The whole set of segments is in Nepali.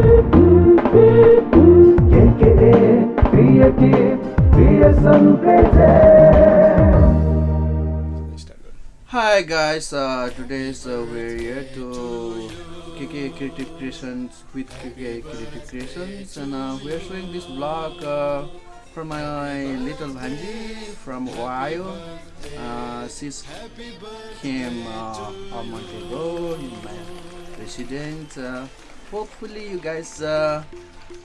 Hi guys, uh, today uh, we're here to KK Creative Creations with KK Creative Creations and uh, we're showing this vlog uh, from my little Bhanji from Ohio. Uh, she's came uh, a month ago in my residence. Uh, hopefully you guys uh,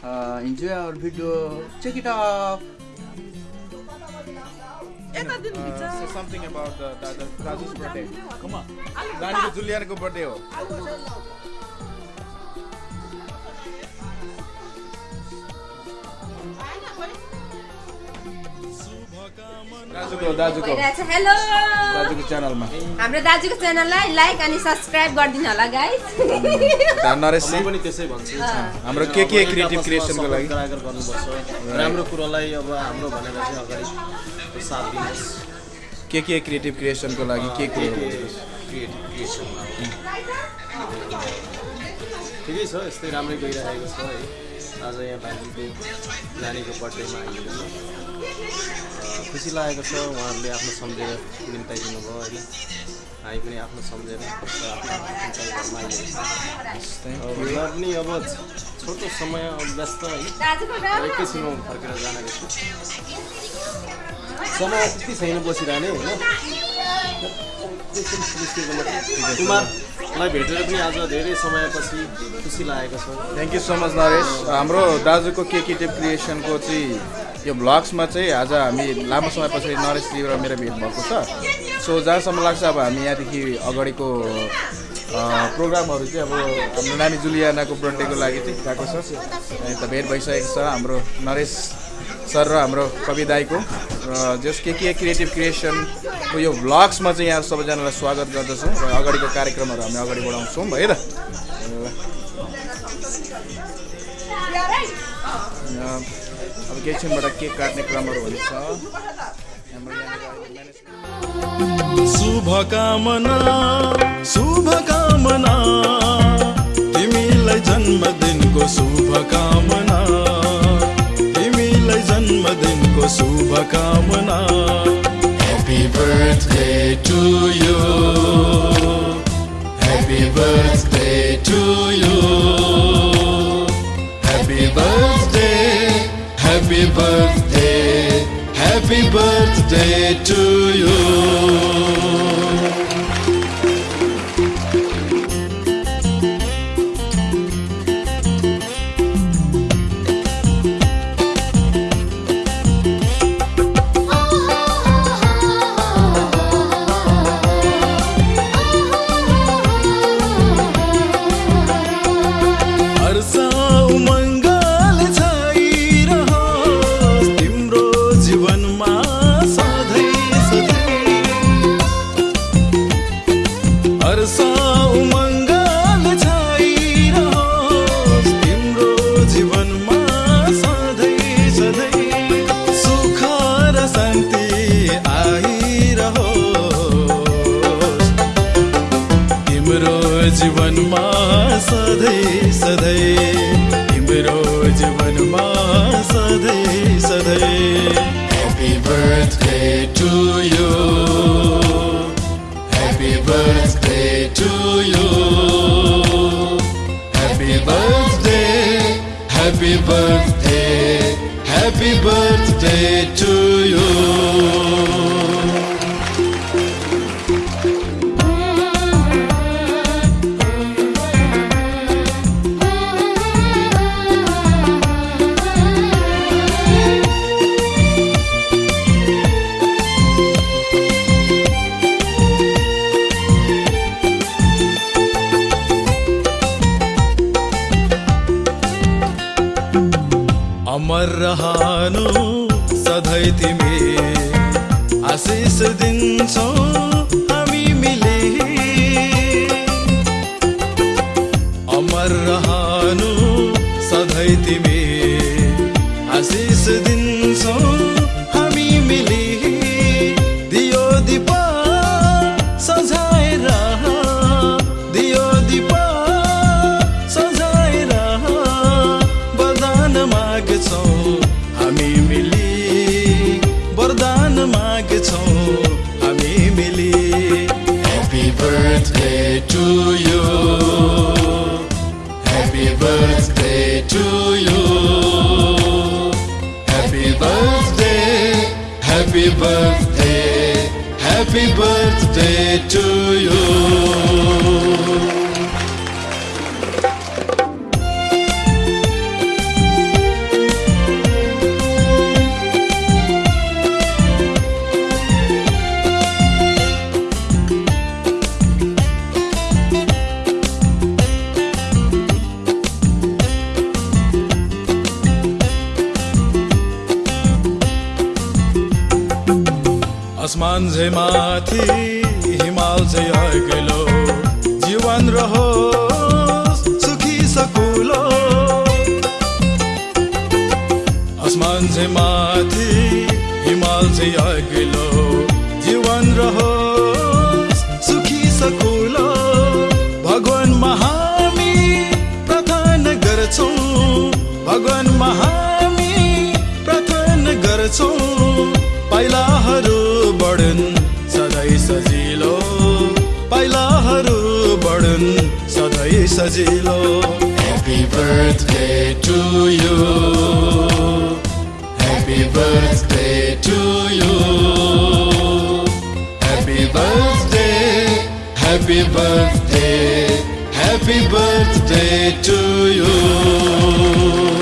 uh, enjoy our video. Check it out. Uh, say something about the Dada, Daju's birthday. Come on. नानीको जुलियनको बर्थडे हो दाजुको दाजुको। हेलो। दाजुको च्यानलमा। हाम्रो दाजुको च्यानललाई लाइक अनि सब्सक्राइब गरिदिनु होला गाइस नरेश म पनि त्यसै भन्छु। हाम्रो के के क्रिएटिभ क्रिएसनको लागि? गर्नुपर्छ। राम्रो कुरोलाई अब हाम्रो भनेर चाहिँ अगाडि साथ दिनुहोस्। के के क्रिएटिभ क्रिएसनको लागि के के क्रिएटिभ क्रिएसनमा ठिकै छ यस्तै राम्रै गइरहेको छ है। आज यहाँ भाइजीको नानीको बर्थडेमा छ अ, खुसी लागेको छ उहाँहरूले आफ्नो सम्झेर निम्ताइदिनु भयो होइन। हामी पनि आफ्नो सम्झेर छ। उहाँ पनि अब छोटो समय अब व्यस्त र एकैछिनमा फर्केर जाने रहेछ समय त्यति छैन बसिरहने होइन। कुमारलाई भेटेर पनि आज धेरै समयपछि खुसी लागेको छ। Thank you so much Naresh हाम्रो दाजुको के क्रिएटिभ क्रिएसनको चाहिँ यो भ्लग्समा चाहिँ आज हामी लामो समय पछाडि नरेशजी र मेरो भेट भएको छ। सो जहाँसम्म लाग्छ अब हामी यहाँदेखि अगाडिको प्रोग्रामहरू चाहिँ अब हाम्रो नानी जुलियानाको बर्थडेको लागि चाहिँ गएको छ। अनि त भेट भइसकेको छ हाम्रो नरेश सर र हाम्रो कवि दाईको। र जस के के क्रिएटिभ क्रिएसनको यो भ्लग्समा चाहिँ यहाँ सबैजनालाई स्वागत गर्दछौँ र अगाडिको कार्यक्रमहरू हामी अगाडि बढाउँछौँ है त? अब केही क्षणबाट केक काट्ने क्रमहरू हुन्छ? शुभकामना शुभकामना। तिमीलाई जन्मदिनको शुभकामना। तिमीलाई जन्मदिनको शुभकामना। Happy birthday to you happy birthday to you happy birthday happy birthday happy birthday to you सधैँ सधैँ तिम्रो जीवनमा सधैँ सधैँ happy birthday to you happy birthday to you happy birthday happy birthday happy birthday to you रहनु सधैँ तिमी आशिष दिन्छौ। आसमान चाहिँ माथि हिमाल चाहिँ अघिल्लो जीवन रहोस् सुखी सकुलो। आसमान चाहिँ माथि हिमाल चाहिँ अघिल्लो जीवन रहोस् सुखी सकुलो। भगवानमा हामी प्रार्थना गर्छौँ। भगवानमा हामी प्रार्थना गर्छौँ। पाइलाहरू बढुन् सधैँ सजिलो। पाइलाहरू बढुन् सधैँ सजिलो। Happy birthday to you happy birthday to you happy birthday happy birthday happy birthday to you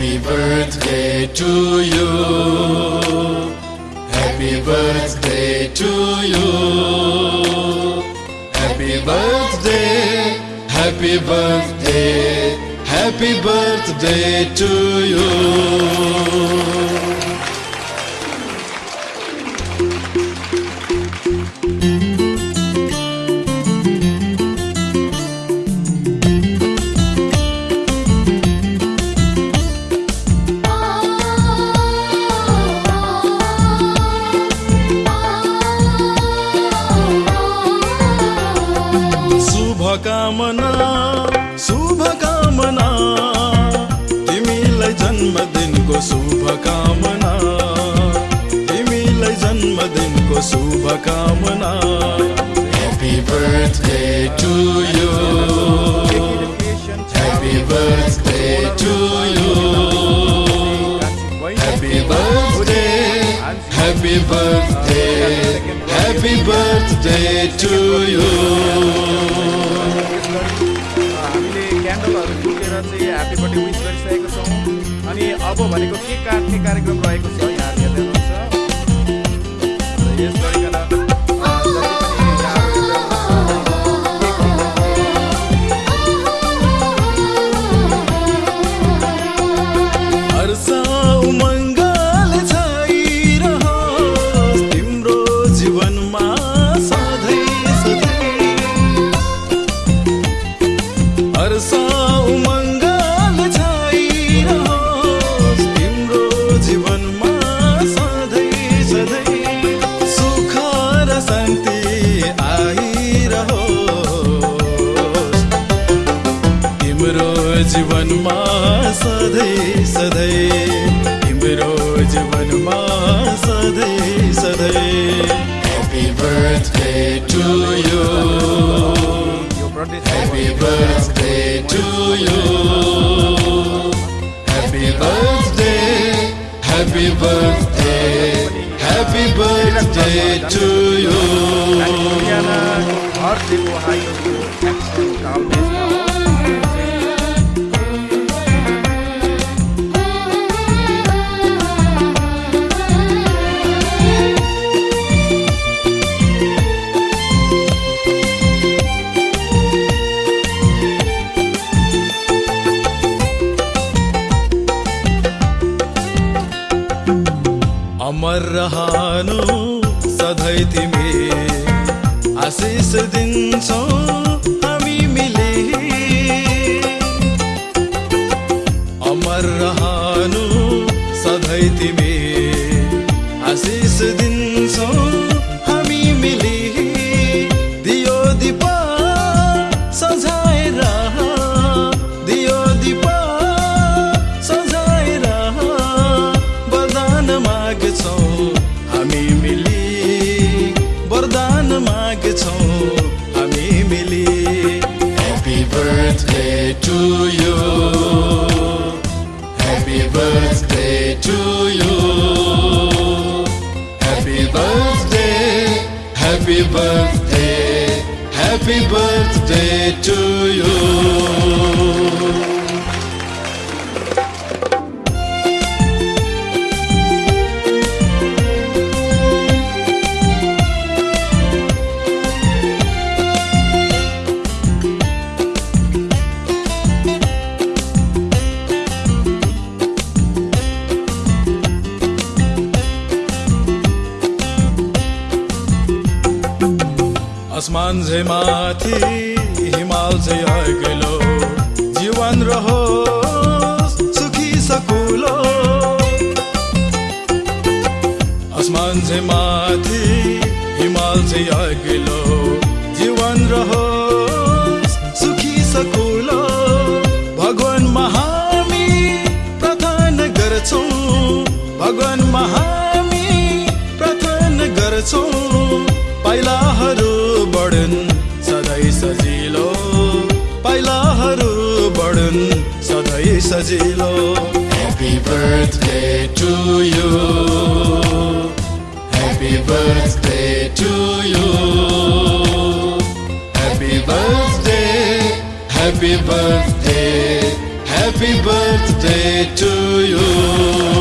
Happy birthday to you. Happy birthday to you. Happy birthday. Happy birthday. Happy birthday to you. जन्मदिनको शुभकामना। तिमीलाई जन्मदिनको शुभकामना। Happy birthday to you happy birthday to you happy birthday happy birthday happy birthday to you हामीले क्यान्डलहरू फुकेर चाहिँ ह्याप्पी बर्थडे विस भनेको केक काट्ने कार्यक्रम रहेको छ? तिम्रो जीवनमा सधैँ सधैँ तिम्रो जीवनमा सधैँ सधैँ happy birthday to you happy birthday to you happy birthday happy birthday happy birthday to you अमर रहनु सधैँ तिमी। आशिष दिन्छौ happy birthday happy birthday to you आसमान चाहिँ माथि हिमाल चाहिँ अघिल्लो जीवन रहोस् सुखी सकुलो। आसमान चाहिँ माथि हिमाल चाहिँ अघिल्लो जीवन रहोस् सुखी सकुलो। भगवानमा हामी प्रार्थना गर्छौँ। भगवानमा हामी सजिलो happy birthday to you happy birthday to you happy birthday happy birthday happy birthday to you